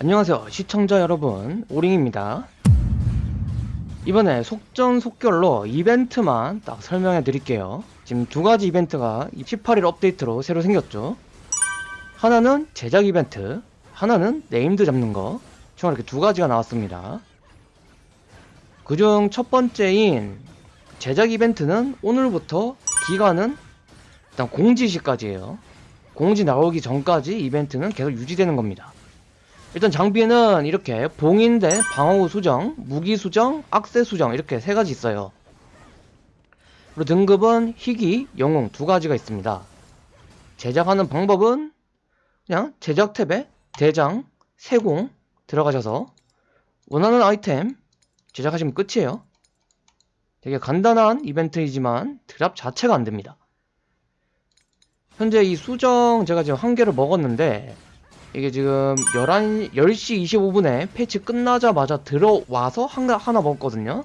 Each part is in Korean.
안녕하세요 시청자 여러분. 오링입니다. 이번에 속전속결로 이벤트만 딱 설명해 드릴게요. 지금 두 가지 이벤트가 18일 업데이트로 새로 생겼죠. 하나는 제작 이벤트 하나는 named 잡는 거. 총 이렇게 두 가지가 나왔습니다. 그중 첫 번째인 제작 이벤트는 오늘부터 기간은 일단 공지 시까지예요 공지 나오기 전까지 이벤트는 계속 유지되는 겁니다 일단 장비는 이렇게 봉인된 방어구 수정, 무기 수정, 악세 수정 이렇게 세 가지 있어요. 그리고 등급은 희귀, 영웅 두 가지가 있습니다. 제작하는 방법은 그냥 제작 탭에 대장, 세공 들어가셔서 원하는 아이템 제작하시면 끝이에요. 되게 간단한 이벤트이지만 드랍 자체가 안됩니다. 현재 이 수정 제가 지금 한 개를 먹었는데 이게 지금 11, 10시 25분에 패치 끝나자마자 들어와서 하나, 하나 먹었거든요.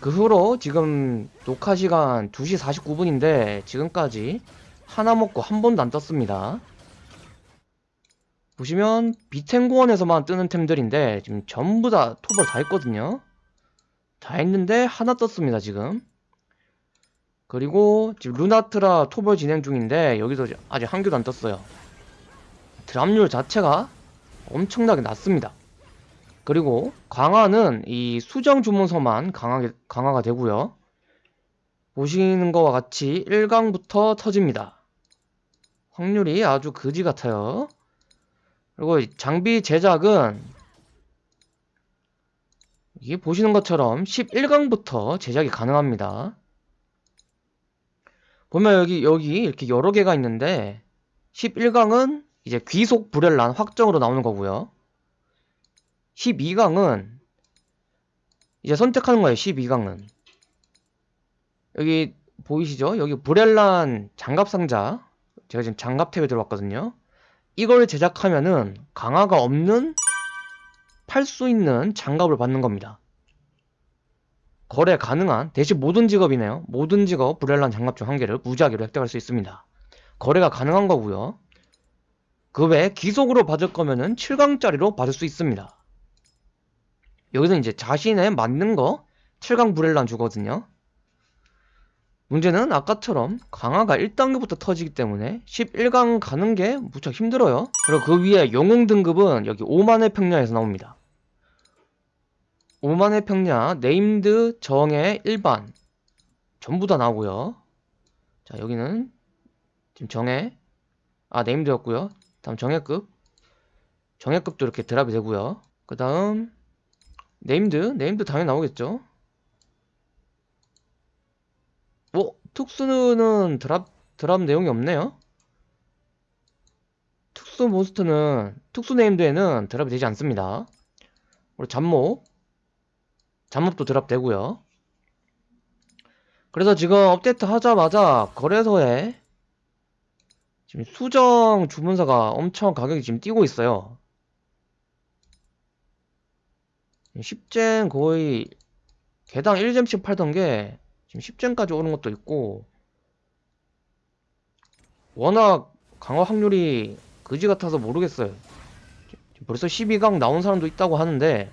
그 후로 지금 녹화 시간 2시 49분인데 지금까지 하나 먹고 한 번도 안 떴습니다. 보시면 비텐고원에서만 뜨는 템들인데 지금 전부 다 톱을 다 했거든요. 다 했는데 하나 떴습니다 지금. 그리고 지금 루나트라 토벌 진행 중인데 여기서 아직 한 개도 안 떴어요. 드랍률 자체가 엄청나게 낮습니다. 그리고 강화는 이 수정 주문서만 강하게, 강화가 되고요. 보시는 것과 같이 1강부터 터집니다. 확률이 아주 그지 같아요. 그리고 장비 제작은 이게 보시는 것처럼 11강부터 제작이 가능합니다. 보면 여기 여기 이렇게 여러 개가 있는데 11강은 이제 귀속 불엘란 확정으로 나오는 거고요. 12강은 이제 선택하는 거예요. 12강은 여기 보이시죠? 여기 브렐란 장갑 상자 제가 지금 장갑 탭에 들어왔거든요. 이걸 제작하면은 강화가 없는 팔 수 있는 장갑을 받는 겁니다. 거래 가능한 대신 모든 직업이네요. 모든 직업 브렐란 장갑 중한 개를 무작위로 획득할 수 있습니다. 거래가 가능한 거고요. 그 외에 기속으로 받을 거면은 7강짜리로 받을 수 있습니다. 여기서 이제 자신에 맞는 거 7강 브렐란 주거든요. 문제는 아까처럼 강화가 1단계부터 터지기 때문에 11강 가는 게 무척 힘들어요. 그리고 그 위에 영웅 등급은 여기 5만의 평야에서 나옵니다. 오만의 평야, named, 정예, 일반. 전부 다 나오고요. 자 여기는 지금 정예, 아 named였고요. 다음 정예급. 정예급도 이렇게 drop이 되고요. 그 다음 named named 당연히 나오겠죠. 뭐 특수는 drop drop 내용이 없네요. 특수 몬스터는 특수 named에는 drop이 되지 않습니다. 그리고 잡몹 잡몹도 드랍 되고요. 그래서 지금 업데이트 하자마자 거래소에 지금 수정 주문서가 엄청 가격이 지금 뛰고 있어요. 10젠 거의 개당 1잼씩 팔던 게 지금 10젠까지 오는 것도 있고 워낙 강화 확률이 그지 같아서 모르겠어요. 벌써 12강 나온 사람도 있다고 하는데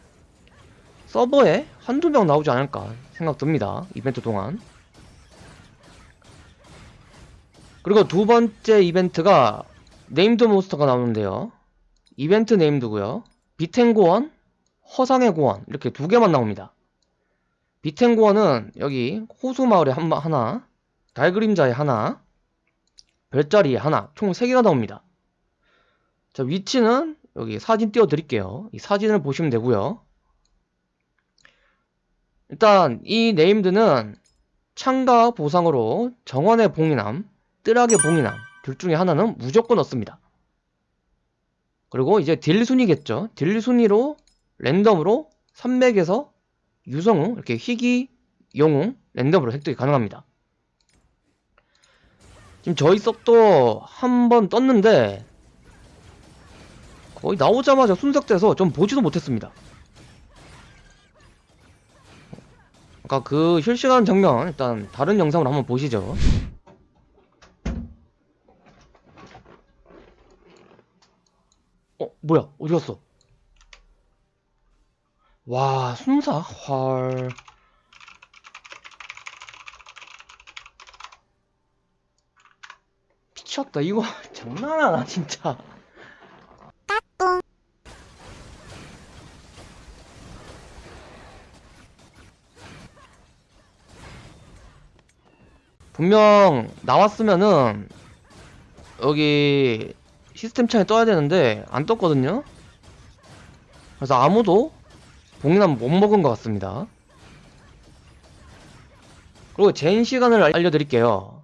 서버에 한두 명 나오지 않을까 생각 듭니다 이벤트 동안 그리고 두 번째 이벤트가 named 몬스터가 나오는데요. 이벤트 named고요. 비텐고원, 허상의 고원 이렇게 두 개만 나옵니다. 비텐고원은 여기 호수마을에 한, 하나, 달그림자에 하나, 별자리에 하나 총 3개가 나옵니다. 자 위치는 여기 사진 띄워드릴게요. 이 사진을 보시면 되고요. 일단 이 named는 참가 보상으로 정원의 봉인함 뜨락의 봉인함 둘 중에 하나는 무조건 얻습니다. 그리고 이제 딜 순위겠죠. 딜 순위로 랜덤으로 3맥에서 유성우 이렇게 희귀 영웅 랜덤으로 획득이 가능합니다. 지금 저희 섭도 한 번 떴는데 거의 나오자마자 순삭돼서 좀 보지도 못했습니다. 아까 그 실시간 장면 일단 다른 영상으로 한번 보시죠. 어 뭐야? 어디갔어? 와 순사? 헐 미쳤다 이거. 장난 하나 진짜. 분명 나왔으면은 여기 시스템 창에 떠야 되는데 안 떴거든요? 그래서 아무도 봉인함 못 먹은 것 같습니다. 그리고 젠 시간을 알- 알려드릴게요.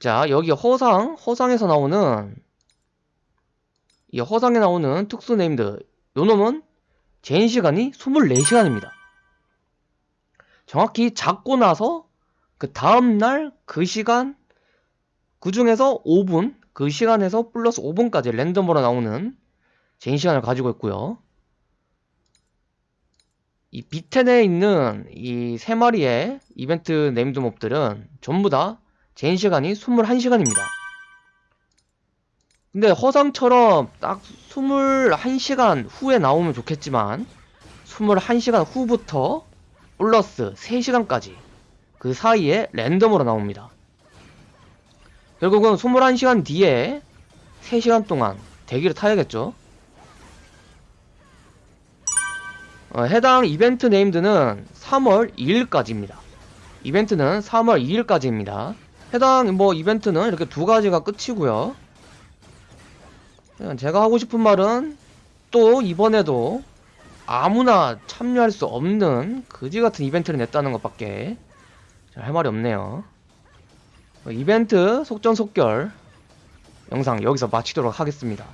자 여기 허상 허상에서 나오는 이 허상에 나오는 특수 named 요 놈은 젠 시간이 24시간입니다. 정확히 잡고 나서 그 다음날 그 시간 그 중에서 5분 그 시간에서 플러스 5분까지 랜덤으로 나오는 젠 시간을 가지고 있고요. 이 비텐에 있는 이 세 마리의 이벤트 named mob들은 전부 다 젠 시간이 21시간입니다. 근데 허상처럼 딱 21시간 후에 나오면 좋겠지만 21시간 후부터 플러스 3시간까지 그 사이에 랜덤으로 나옵니다. 결국은 21시간 뒤에 3시간 동안 대기를 타야겠죠. 어, 해당 이벤트 네임드는 3월 2일까지입니다. 이벤트는 3월 2일까지입니다. 해당 뭐 이벤트는 이렇게 두 가지가 끝이고요. 제가 하고 싶은 말은 또 이번에도 아무나 참여할 수 없는 그지 같은 이벤트를 냈다는 것밖에 할 말이 없네요. 어, 이벤트 속전속결 영상 여기서 마치도록 하겠습니다.